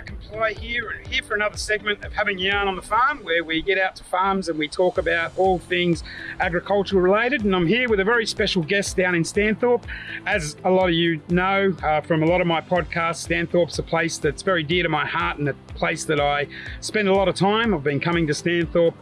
Mike and Ply here, and here for another segment of Having Yarn on the Farm, where we get out to farms and we talk about all things agricultural related. And I'm here with a very special guest down in Stanthorpe. As a lot of you know uh, from a lot of my podcasts, Stanthorpe's a place that's very dear to my heart and a place that I spend a lot of time. I've been coming to Stanthorpe.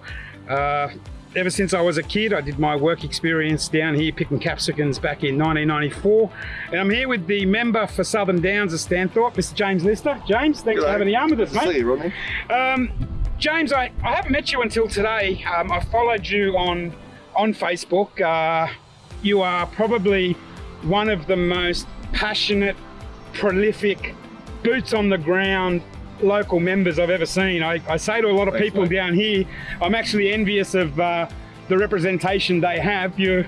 Uh, ever since I was a kid. I did my work experience down here picking capsicums back in 1994. And I'm here with the member for Southern Downs of Stanthorpe, Mr. James Lister. James, thanks G'day. for having the yarn with us, mate. see you, Rodney. Um, James, I, I haven't met you until today. Um, I followed you on on Facebook. Uh, you are probably one of the most passionate, prolific, boots on the ground local members I've ever seen. I, I say to a lot of Thanks, people mate. down here, I'm actually envious of uh, the representation they have. You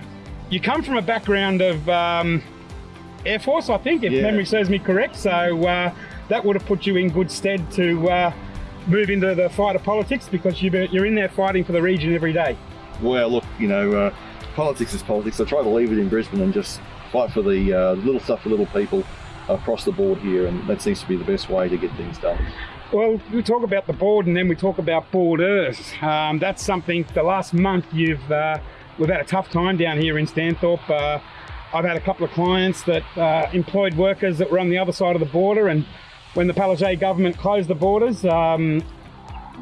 you come from a background of um, Air Force, I think, if Yeah. memory serves me correct. So uh, that would have put you in good stead to uh, move into the fight of politics because you- you're in there fighting for the region every day. Well, look, you know, uh, politics is politics. I try to leave it in Brisbane and just fight for the uh, little stuff for little people across the board here, and that seems to be the best way to get things done. Well, we talk about the board and then we talk about borders. Um, that's something the last month you've uh, we've had a tough time down here in Stanthorpe. Uh, I've had a couple of clients that uh, employed workers that were on the other side of the border, and when the Palaszczuk government closed the borders, um,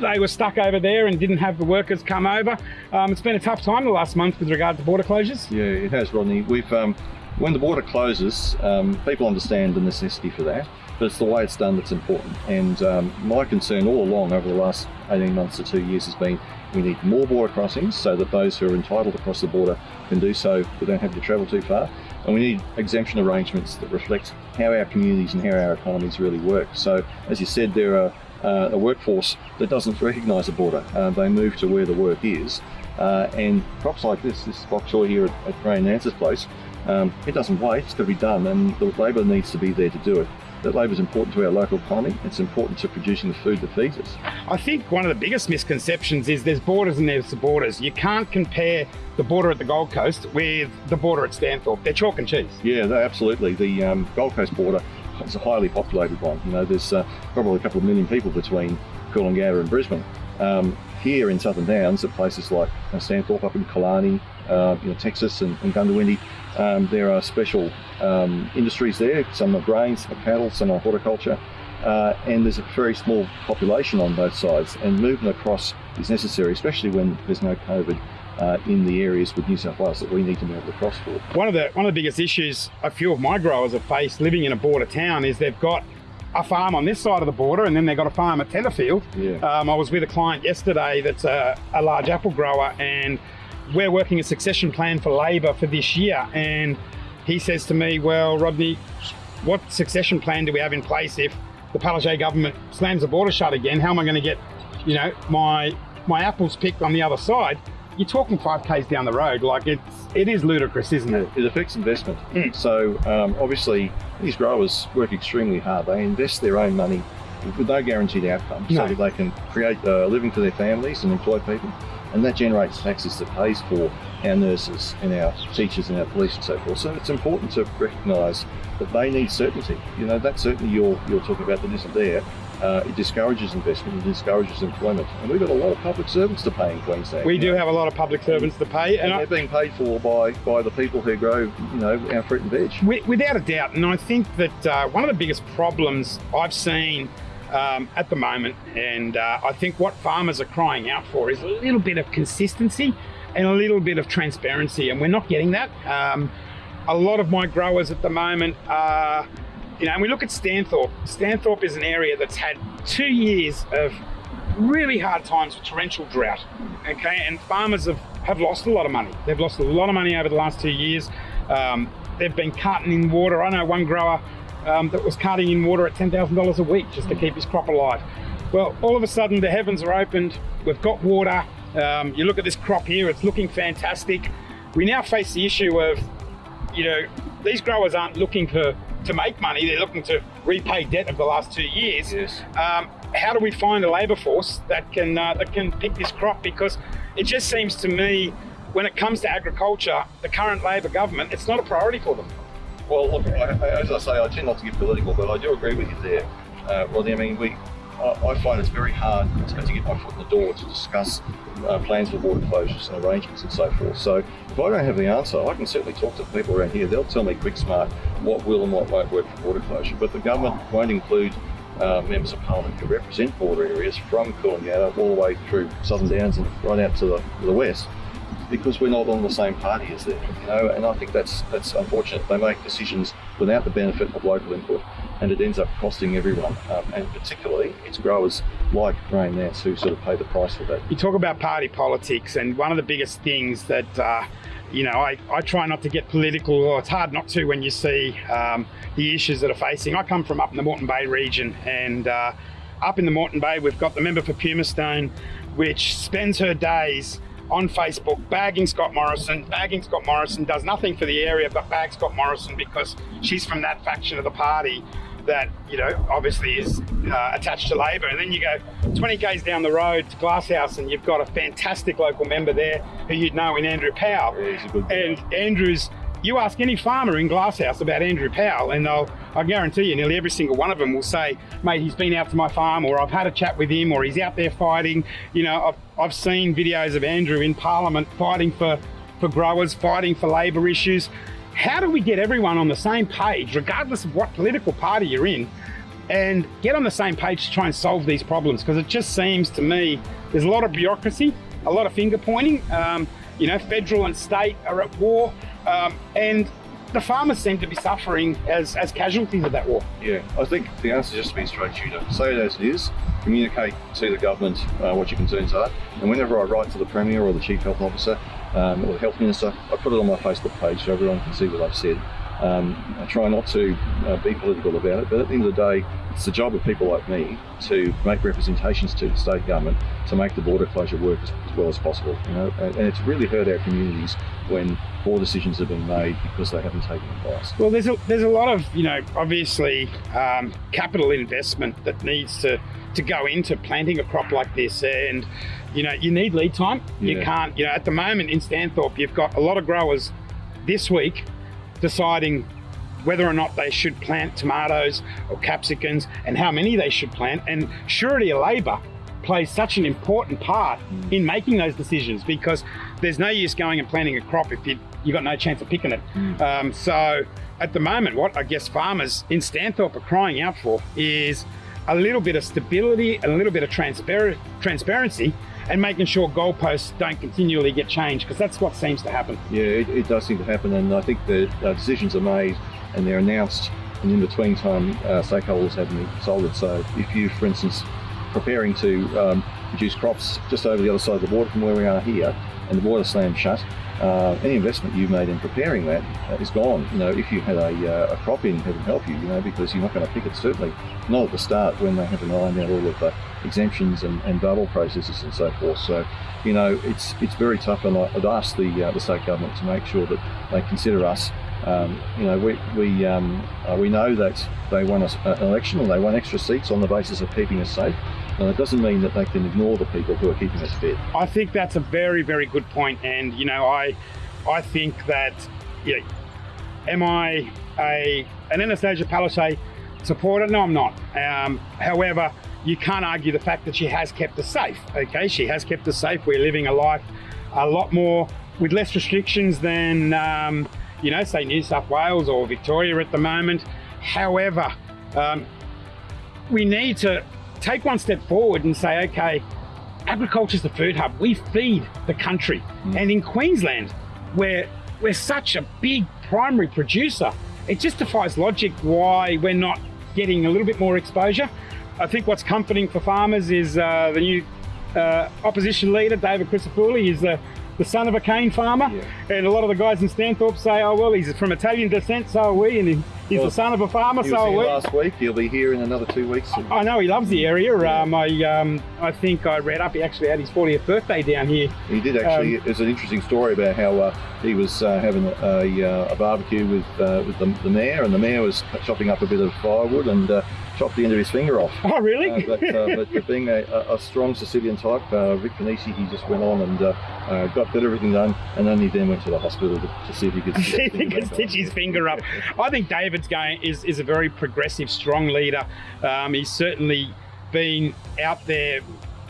they were stuck over there and didn't have the workers come over. Um, it's been a tough time the last month with regard to border closures. Yeah, it has, Rodney. We've um, when the border closes, um, people understand the necessity for that, but it's the way it's done that's important. And um, my concern all along over the last 18 months to two years has been we need more border crossings so that those who are entitled to cross the border can do so without having to travel too far. And we need exemption arrangements that reflect how our communities and how our economies really work. So, as you said, there are uh, a workforce that doesn't recognise a border. Uh, they move to where the work is. Uh, and crops like this, this choy here at, at Ray Nance's place, um, it doesn't wait, it's got to be done, and the labour needs to be there to do it. That labour is important to our local economy, it's important to producing the food that feeds us. I think one of the biggest misconceptions is there's borders and there's the borders. You can't compare the border at the Gold Coast with the border at Stanthorpe. They're chalk and cheese. Yeah, no, absolutely. The um, Gold Coast border is a highly populated one. You know, there's uh, probably a couple of million people between Coolangatta and Brisbane. Um, here in Southern Downs, at places like uh, Stanthorpe up in Killarney, uh, you know, Texas and, and Goondiwindi, um, there are special um, industries there. Some are grains, some are cattle, some are horticulture. Uh, and there's a very small population on both sides, and movement across is necessary, especially when there's no COVID uh, in the areas with New South Wales that we need to be able to cross for. One of the one of the biggest issues a few of my growers have faced living in a border town is they've got a farm on this side of the border and then they've got a farm at Tenterfield. Yeah. Um, I was with a client yesterday that's a, a large apple grower and we're working a succession plan for labour for this year and he says to me, well, Rodney, what succession plan do we have in place if the Palaszczuk government slams the border shut again? How am I going to get, you know, my my apples picked on the other side? You're talking five k's down the road. Like it's it is ludicrous, isn't it? It affects investment. Mm. So um, obviously, these growers work extremely hard. They invest their own money with no guaranteed outcome, No. so that they can create a living for their families and employ people, and that generates taxes that pays for our nurses and our teachers and our police and so forth. So it's important to recognise that they need certainty. You know, that certainty you're you're talking about that isn't there. Uh, it discourages investment, it discourages employment, and we've got a lot of public servants to pay in Queensland. We do know. have a lot of public servants to pay, and and I, they're being paid for by, by the people who grow, you know, our fruit and veg. Without a doubt, and I think that uh, one of the biggest problems I've seen um, at the moment, and uh, I think what farmers are crying out for is a little bit of consistency and a little bit of transparency, and we're not getting that. Um, a lot of my growers at the moment are, you know, and we look at Stanthorpe. Stanthorpe is an area that's had two years of really hard times with torrential drought. Okay, and farmers have, have lost a lot of money. They've lost a lot of money over the last two years. Um, they've been carting in water. I know one grower um, that was carting in water at $10,000 a week just to keep his crop alive. Well, all of a sudden the heavens are opened. We've got water. Um, you look at this crop here, it's looking fantastic. We now face the issue of, you know, these growers aren't looking for to make money. They're looking to repay debt of the last two years. Yes. Um, how do we find a labour force that can uh, that can pick this crop? Because it just seems to me, when it comes to agriculture, the current Labor government, it's not a priority for them. Well, look, I, as I say, I tend not to get political, but I do agree with you there, uh, Rodney. I mean, we, I, I find it's very hard to get my foot in the door to discuss uh, plans for border closures and arrangements and so forth. So if I don't have the answer, I can certainly talk to people around here. They'll tell me quick smart what will and what won't work for border closure. But the government won't include uh, members of parliament who represent border areas from Coolangatta all the way through Southern Downs and right out to the, to the west because we're not on the same party as them, you know, and I think that's that's unfortunate. They make decisions without the benefit of local input, and it ends up costing everyone, um, and particularly it's growers like Ray Nance who sort of pay the price for that. You talk about party politics, and one of the biggest things that uh, you know, I, I try not to get political, or it's hard not to when you see um, the issues that are facing. I come from up in the Moreton Bay region, and uh, up in the Moreton Bay, we've got the member for Pumicestone, which spends her days on Facebook bagging Scott Morrison. Bagging Scott Morrison does nothing for the area but bag Scott Morrison because she's from that faction of the party that, you know, obviously is uh, attached to Labor. And then you go 20 k's down the road to Glasshouse and you've got a fantastic local member there who you'd know in Andrew Powell. Yeah, and Andrew's you ask any farmer in Glasshouse about Andrew Powell, and they'll, I guarantee you, nearly every single one of them will say, mate, he's been out to my farm, or I've had a chat with him, or he's out there fighting. You know, I've, I've seen videos of Andrew in Parliament fighting for, for growers, fighting for labour issues. How do we get everyone on the same page, regardless of what political party you're in, and get on the same page to try and solve these problems? Because it just seems to me there's a lot of bureaucracy, a lot of finger pointing. Um, you know, federal and state are at war, um, and the farmers seem to be suffering as, as casualties of that war. Yeah, I think the answer is just to be straight shooter. Say it as it is, communicate to the government uh, what your concerns are, and whenever I write to the Premier or the Chief Health Officer um, or the Health Minister, I put it on my Facebook page so everyone can see what I've said. Um, I try not to uh, be political about it, but at the end of the day, it's the job of people like me to make representations to the state government to make the border closure work as, as well as possible. You know, and, and, it's really hurt our communities when poor decisions have been made because they haven't taken advice. Well, there's a there's a lot of you know obviously um, capital investment that needs to to go into planting a crop like this and you know you need lead time yeah. you can't you know at the moment in Stanthorpe you've got a lot of growers this week deciding whether or not they should plant tomatoes or capsicums and how many they should plant. And surety of labour plays such an important part in making those decisions because there's no use going and planting a crop if you, you've got no chance of picking it. Mm. Um, so at the moment, what I guess farmers in Stanthorpe are crying out for is a little bit of stability a little bit of transparent transparency and making sure goalposts don't continually get changed because that's what seems to happen. Yeah, it, it, does seem to happen, and I think the uh, decisions are made and they're announced, and in between time, uh, stakeholders haven't been consulted. So, if you, for instance, preparing to um, produce crops just over the other side of the border from where we are here, and the border slams shut, uh, any investment you've made in preparing that uh, is gone. You know, if you had a, uh, a crop in, heaven help you, you know, because you're not going to pick it, certainly not at the start when they haven't ironed out all of the exemptions and, and bubble processes and so forth. So, you know, it's it's very tough, and I'd ask the, uh, the state government to make sure that they consider us um, you know, we we um, uh, we know that they won a, an election and they won extra seats on the basis of keeping us safe. And it doesn't mean that they can ignore the people who are keeping us fit. I think that's a very, very good point. And you know, I I think that you know, am I a an Annastacia Palaszczuk supporter? No, I'm not. Um, however, you can't argue the fact that she has kept us safe. Okay, she has kept us safe. We're living a life a lot more with less restrictions than um, you know, say New South Wales or Victoria at the moment. However, um, we need to take one step forward and say, okay, agriculture is the food hub. We feed the country. Mm. And in Queensland, where we're such a big primary producer, it just defies logic why we're not getting a little bit more exposure. I think what's comforting for farmers is uh, the new uh, opposition leader, David Crisafulli, is the the son of a cane farmer. Yeah. And a lot of the guys in Stanthorpe say, oh, well, he's from Italian descent, so are we. And he, he's well, the son of a farmer, so are we. last week. He'll be here in another two weeks. I know, he loves the area. Yeah. Um, I um, I think I read up, he actually had his 40th birthday down here. He did actually. Um, There's an interesting story about how uh, he was uh, having a, a, uh, a, barbecue with, uh, with the, the, mayor, and the mayor was chopping up a bit of firewood and uh, chopped the end of his finger off. Oh, really? Uh, but, uh, but, being a, a, strong Sicilian type, uh, Vic Pennisi, he just went on and uh, uh, got, got everything done, and only then went to the hospital to, to see if he could, see if he could stitch his finger up. I think David's going is, is a very progressive, strong leader. Um, he's certainly been out there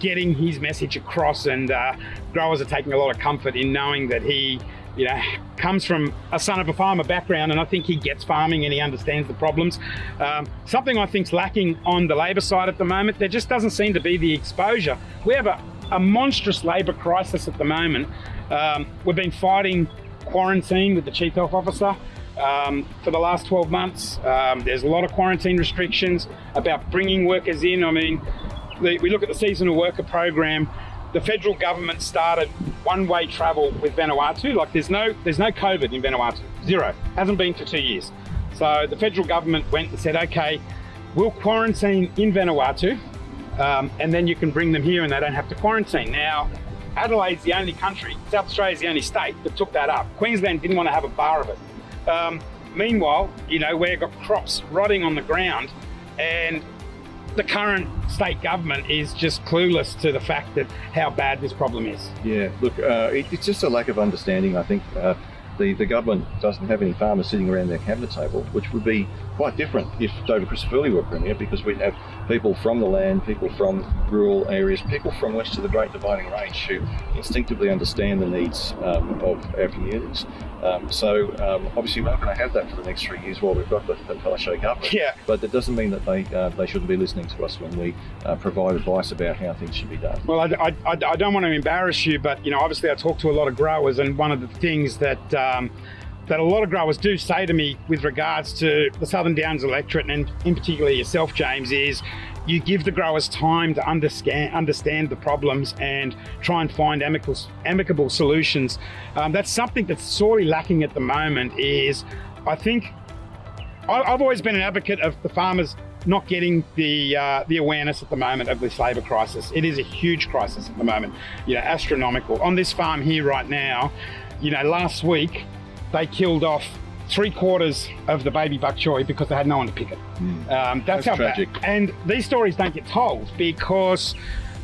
getting his message across, and uh, growers are taking a lot of comfort in knowing that he, you know, comes from a son of a farmer background, and I think he gets farming and he understands the problems. Um, something I think's lacking on the Labor side at the moment, there just doesn't seem to be the exposure. We have a, a monstrous Labor crisis at the moment. Um, we've been fighting quarantine with the Chief Health Officer. Um, for the last 12 months. Um, there's a lot of quarantine restrictions about bringing workers in. I mean, the, we look at the seasonal worker program. The federal government started one-way travel with Vanuatu. Like there's no there's no COVID in Vanuatu, zero. Hasn't been for two years. So the federal government went and said, okay, we'll quarantine in Vanuatu, um, and then you can bring them here and they don't have to quarantine. Now, Adelaide's the only country, South Australia's the only state that took that up. Queensland didn't want to have a bar of it. Um, meanwhile, you know, we've got crops rotting on the ground and the current state government is just clueless to the fact that how bad this problem is. Yeah, look, uh, it, it's just a lack of understanding, I think. Uh, the, the government doesn't have any farmers sitting around their cabinet table, which would be quite different if David Crisafulli were Premier, because we'd have people from the land, people from rural areas, people from west of the Great Dividing Range who instinctively understand the needs um, of our communities. Um, so um, obviously we're not going to have that for the next three years while we've got the, the government. Yeah. But that doesn't mean that they uh, they shouldn't be listening to us when we uh, provide advice about how things should be done. Well, I, I, I, don't want to embarrass you, but you know, obviously I talk to a lot of growers, and one of the things that um, that a lot of growers do say to me with regards to the Southern Downs electorate, and in particular yourself, James, is you give the growers time to understand understand the problems and try and find amicable, amicable solutions. Um, that's something that's sorely lacking at the moment. Is I think I've always been an advocate of the farmers not getting the uh, the awareness at the moment of this labour crisis. It is a huge crisis at the moment, you know, astronomical. On this farm here right now, you know, last week they killed off three quarters of the baby bok choy because they had no one to pick it. Mm. Um, that's, that's, how tragic. bad. And these stories don't get told because.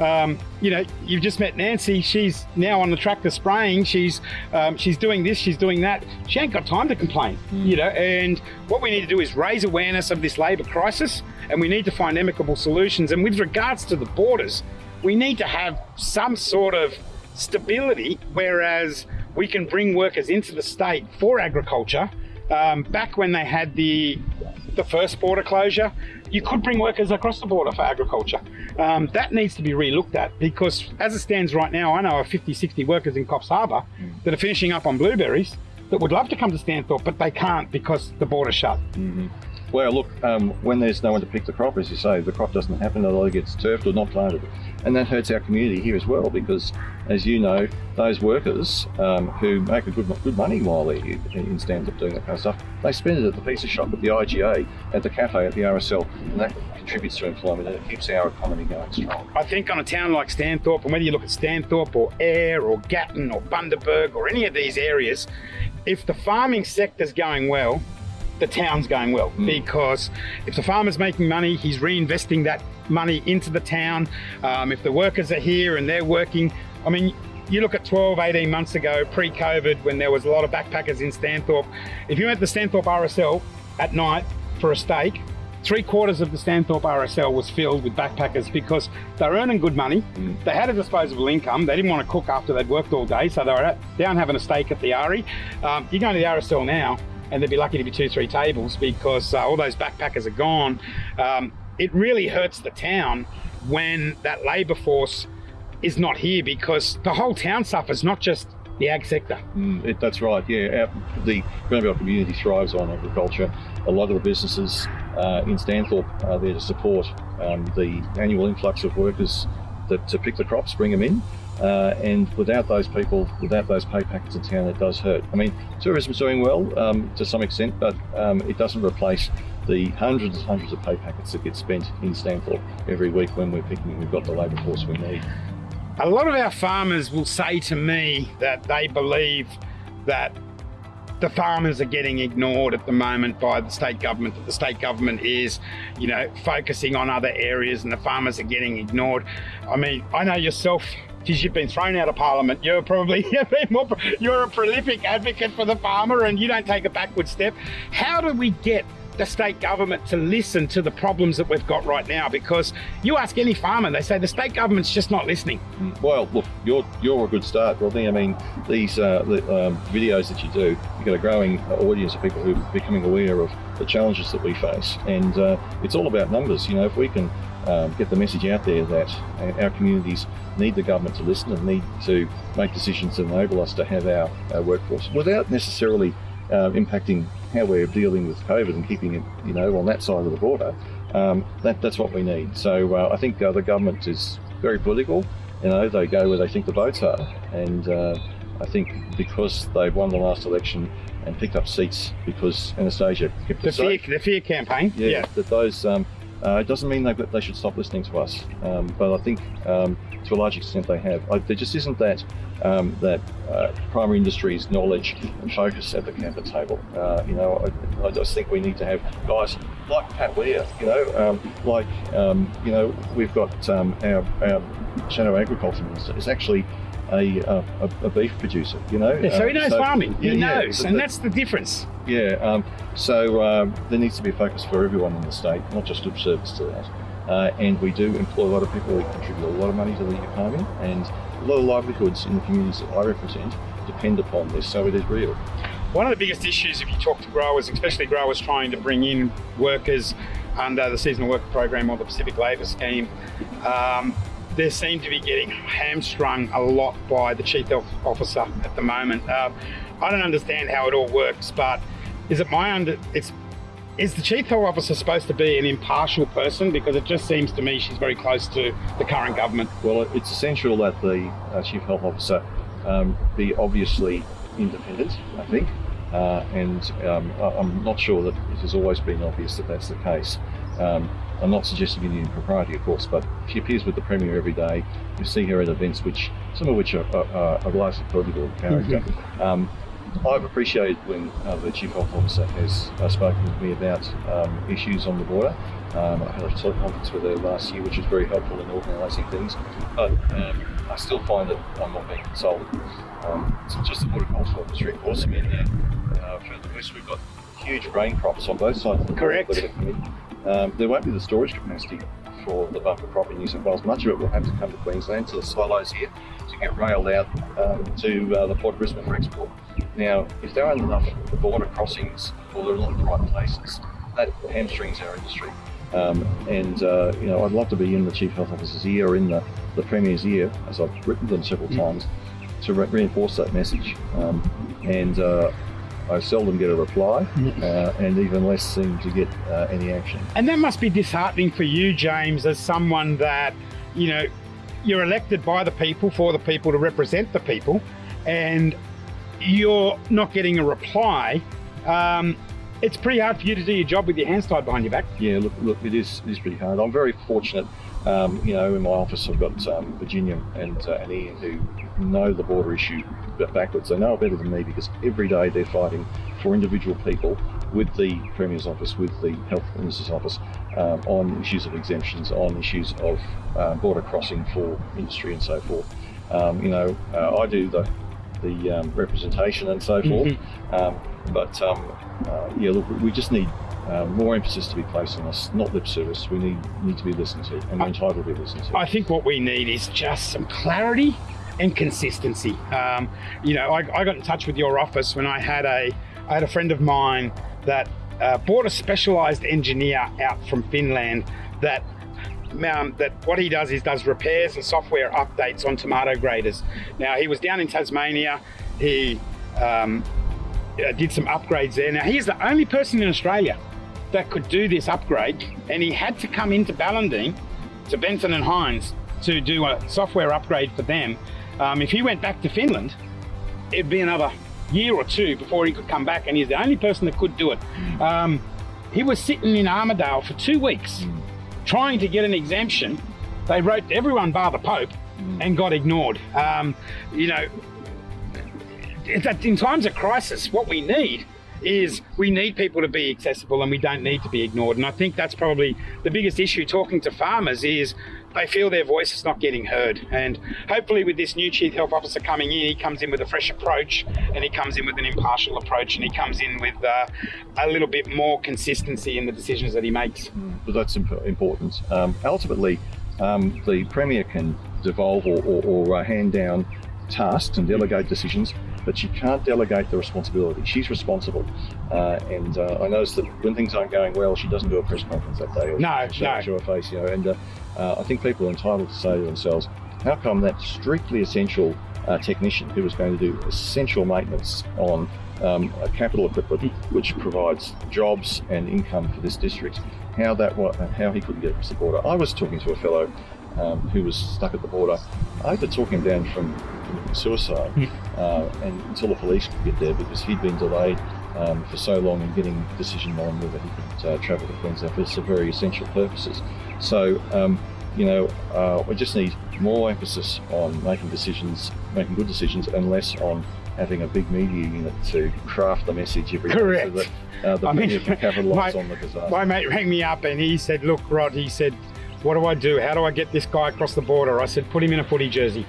Um, you know, you've just met Nancy. She's now on the tractor spraying. She's um, she's doing this. She's doing that. She ain't got time to complain. Mm. You know, and what we need to do is raise awareness of this labour crisis, and we need to find amicable solutions. And with regards to the borders, we need to have some sort of stability. Whereas we can bring workers into the state for agriculture um, back when they had the the first border closure, you could bring workers across the border for agriculture. Um, that needs to be re-looked at because as it stands right now, I know of 50, 60 workers in Coffs Harbour that are finishing up on blueberries that would love to come to Stanthorpe, but they can't because the border's shut. Mm -hmm. Well, look, um, when there's no one to pick the crop, as you say, the crop doesn't happen, it either gets turfed or not planted. And that hurts our community here as well, because as you know, those workers um, who make a good, good money while they're in Stanthorpe doing that kind of stuff, they spend it at the pizza shop, at the IGA, at the cafe, at the RSL, and that contributes to employment and it keeps our economy going strong. I think on a town like Stanthorpe, and whether you look at Stanthorpe or Ayr or Gatton or Bundaberg or any of these areas, if the farming sector's going well, the town's going well mm. because if the farmer's making money, he's reinvesting that money into the town. Um, if the workers are here and they're working, I mean, you look at 12, 18 months ago, pre-COVID, when there was a lot of backpackers in Stanthorpe. If you went to Stanthorpe RSL at night for a steak, three quarters of the Stanthorpe RSL was filled with backpackers because they're earning good money. Mm. They had a disposable income. They didn't want to cook after they'd worked all day, so they were down having a steak at the RE. Um, you go to the RSL now, and they'd be lucky to be two, three tables because uh, all those backpackers are gone. Um, it really hurts the town when that labour force is not here because the whole town suffers, not just the ag sector. Mm, it, that's right, yeah. Our, the Granite Belt community thrives on agriculture. A lot of the businesses uh, in Stanthorpe are there to support um, the annual influx of workers that to pick the crops, bring them in. Uh, and without those people, without those pay packets in town, it does hurt. I mean, tourism's doing well um, to some extent, but um, it doesn't replace the hundreds and hundreds of pay packets that get spent in Stanthorpe every week when we're picking, we've got the labour force we need. A lot of our farmers will say to me that they believe that the farmers are getting ignored at the moment by the state government, that the state government is, you know, focusing on other areas and the farmers are getting ignored. I mean, I know yourself, because you've been thrown out of parliament, you're probably more, you're a prolific advocate for the farmer and you don't take a backward step. How do we get the state government to listen to the problems that we've got right now because you ask any farmer, they say the state government's just not listening. Well, look, you're you're a good start, Rodney. I mean, these uh, the, um, videos that you do, you've got a growing audience of people who are becoming aware of the challenges that we face, and uh, it's all about numbers. You know, if we can um, get the message out there that our communities need the government to listen and need to make decisions that enable us to have our, our workforce without necessarily uh, impacting how we're dealing with COVID and keeping it, you know, on that side of the border. Um, that, that's what we need. So uh, I think uh, the government is very political. You know, they go where they think the votes are, and uh, I think because they've won the last election and picked up seats because Annastacia kept the fear, the fear campaign. Yeah, yeah. that those um, uh, it doesn't mean they, they should stop listening to us, um, but I think um, to a large extent they have. I, there just isn't that um, that uh, primary industries knowledge and focus at the cabinet table. Uh, you know, I, I, just think we need to have guys like Pat Weir, you know, um, like, um, you know, we've got um, our, our Shadow Agriculture Minister is actually a, a, a, beef producer, you know. Yeah, so he knows so, farming, he yeah, knows, yeah, and that's the difference. Yeah, um, so um, there needs to be a focus for everyone in the state, not just lip service to that. Uh, and we do employ a lot of people, we contribute a lot of money to the economy, and a lot of livelihoods in the communities that I represent depend upon this, so it is real. One of the biggest issues if you talk to growers, especially growers trying to bring in workers under the seasonal worker program or the Pacific Labour Scheme, um, they seem to be getting hamstrung a lot by the chief health officer at the moment. Uh, I don't understand how it all works, but is it my under? It's is the chief health officer supposed to be an impartial person? Because it just seems to me she's very close to the current government. Well, it's essential that the uh, chief health officer um, be obviously independent. I think. Uh, and um, I'm not sure that it has always been obvious that that's the case. Um, I'm not suggesting any impropriety, of course, but she appears with the Premier every day. You see her at events, which some of which are, are, are largely political character. Mm-hmm. Um, I've appreciated when uh, the Chief Health Officer has uh, spoken with me about um, issues on the border. Um, I had a conference with her last year, which was very helpful in organising things. But um, I still find that I'm not being consulted. Um, it's just the horticultural industry, of course. I mean, uh, further west, we've got huge grain crops on both sides of the Correct. Um, there won't be the storage capacity for the bumper crop in New South Wales. Much of it will have to come to Queensland, to the silos here, to get railed out um, to uh, the Port of Brisbane for export. Now, if there aren't enough border crossings, or they're not in the right places, that hamstrings our industry. Um, and uh, you know, I'd love to be in the Chief Health Officer's ear or in the, the Premier's ear, as I've written them several mm. times, to re- reinforce that message. Um, and uh, I seldom get a reply, uh, and even less seem to get uh, any action. And that must be disheartening for you, James, as someone that, you know, you're elected by the people for the people to represent the people, and you're not getting a reply. Um, it's pretty hard for you to do your job with your hands tied behind your back. Yeah, look, look, it is, it is pretty hard. I'm very fortunate. Um, you know, in my office, I've got um, Virginia and, uh, and Ian who know the border issue backwards. They know it better than me because every day they're fighting for individual people with the Premier's office, with the Health Minister's office, um, on issues of exemptions, on issues of uh, border crossing for industry and so forth. Um, you know, uh, I do the the um, representation and so forth, mm-hmm. Um, but um, uh, yeah, look, we just need uh, more emphasis to be placed on us, not lip service. We need need to be listened to, and we're entitled to be listened to. I think what we need is just some clarity and consistency. Um, you know, I, I, got in touch with your office when I had a, I had a friend of mine that uh, bought a specialised engineer out from Finland that um, that what he does is does repairs and software updates on tomato graders. Now he was down in Tasmania. He um, uh, did some upgrades there. Now he's the only person in Australia that could do this upgrade, and he had to come into Ballandean to Benson and Hines to do a software upgrade for them um, if he went back to Finland, it'd be another year or two before he could come back, and he's the only person that could do it. Um, he was sitting in Armidale for two weeks trying to get an exemption. They wrote to everyone bar the Pope and got ignored. Um, you know, that in times of crisis, what we need is we need people to be accessible and we don't need to be ignored. And I think that's probably the biggest issue talking to farmers is they feel their voice is not getting heard. And hopefully, with this new chief health officer coming in, he comes in with a fresh approach, and he comes in with an impartial approach, and he comes in with uh, a little bit more consistency in the decisions that he makes. But that's imp- important. Um, ultimately, um, the premier can devolve or, or, or uh, hand down tasks and delegate decisions but she can't delegate the responsibility. She's responsible. Uh, and uh, I noticed that when things aren't going well, she doesn't do a press conference that day. Or no, she, no. Show her face, you know. And uh, uh, I think people are entitled to say to themselves, how come that strictly essential uh, technician who was going to do essential maintenance on um, capital equipment, which provides jobs and income for this district, how that how he couldn't get across the border. I was talking to a fellow um, who was stuck at the border. I had to talk him down from suicide Hmm. uh, and until the police could get there because he'd been delayed um, for so long in getting a decision on whether he could uh, travel to Queensland for some very essential purposes. So, um, you know, uh, we just need more emphasis on making decisions, making good decisions, and less on having a big media unit to craft the message every day Correct. so that uh, the I mean, can capitalise my- on the disaster. My mate rang me up and he said, Look, Rod, he said, What do I do? How do I get this guy across the border? I said, Put him in a footy jersey.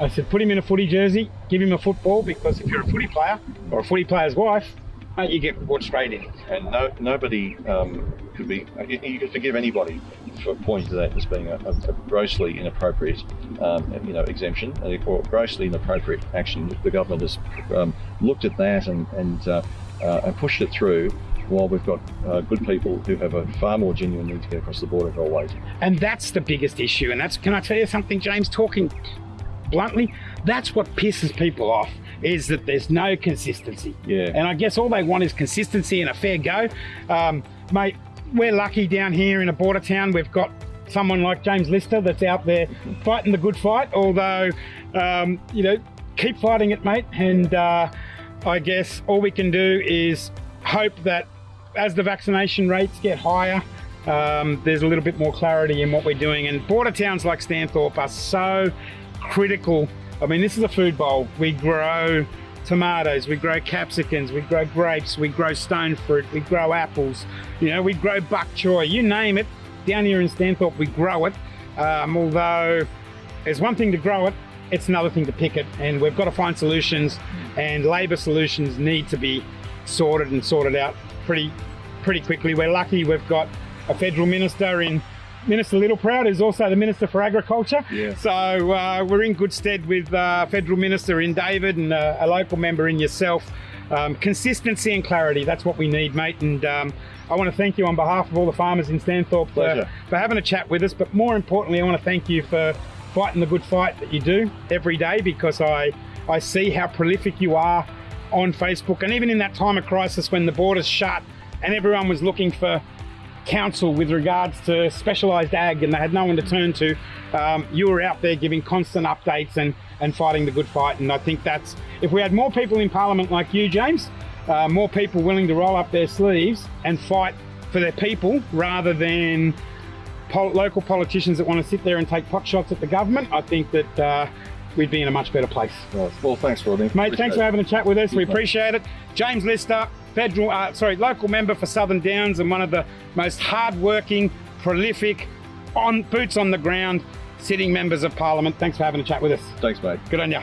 I said, Put him in a footy jersey, give him a football because if you're a footy player or a footy player's wife, you get brought straight in. and no, nobody um, could be. You you could forgive anybody for pointing to that as being a, a, a grossly inappropriate, um, you know, exemption or grossly inappropriate action. The government has um, looked at that and and, uh, uh, and pushed it through. While we've got uh, good people who have a far more genuine need to get across the border who are waiting. And that's the biggest issue. And that's, can I tell you something, James? Talking bluntly, that's what pisses people off is that there's no consistency. Yeah. And I guess all they want is consistency and a fair go. Um, mate, we're lucky down here in a border town. We've got someone like James Lister that's out there fighting the good fight. Although, um, you know, keep fighting it, mate. And uh, I guess all we can do is hope that as the vaccination rates get higher, um, there's a little bit more clarity in what we're doing. And border towns like Stanthorpe are so critical. I mean, this is a food bowl. We grow tomatoes, we grow capsicums, we grow grapes, we grow stone fruit, we grow apples, you know, we grow bok choy, you name it. Down here in Stanthorpe, we grow it. Um, although it's one thing to grow it, it's another thing to pick it. And we've got to find solutions, and labour solutions need to be sorted and sorted out pretty, pretty quickly. We're lucky we've got a federal minister in Minister Littleproud, who's also the Minister for Agriculture. Yeah. So uh, we're in good stead with uh, federal minister in David and uh, a local member in yourself. Um, consistency and clarity, that's what we need, mate. And um, I want to thank you on behalf of all the farmers in Stanthorpe for, for having a chat with us. But more importantly, I want to thank you for fighting the good fight that you do every day because I, I see how prolific you are on Facebook. And even in that time of crisis when the borders shut and everyone was looking for council with regards to specialised ag and they had no one to turn to. Um, you were out there giving constant updates and, and fighting the good fight. And I think that's, if we had more people in Parliament like you, James, uh, more people willing to roll up their sleeves and fight for their people rather than pol- local politicians that want to sit there and take pot shots at the government, I think that uh, we'd be in a much better place. Well, well thanks, Rodney. Mate, thanks for having a chat with us. We appreciate it. James Lister, federal, uh, sorry, local member for Southern Downs and one of the most hard-working, prolific, on boots on the ground, sitting members of Parliament. Thanks for having a chat with us. Thanks, mate. Good on you.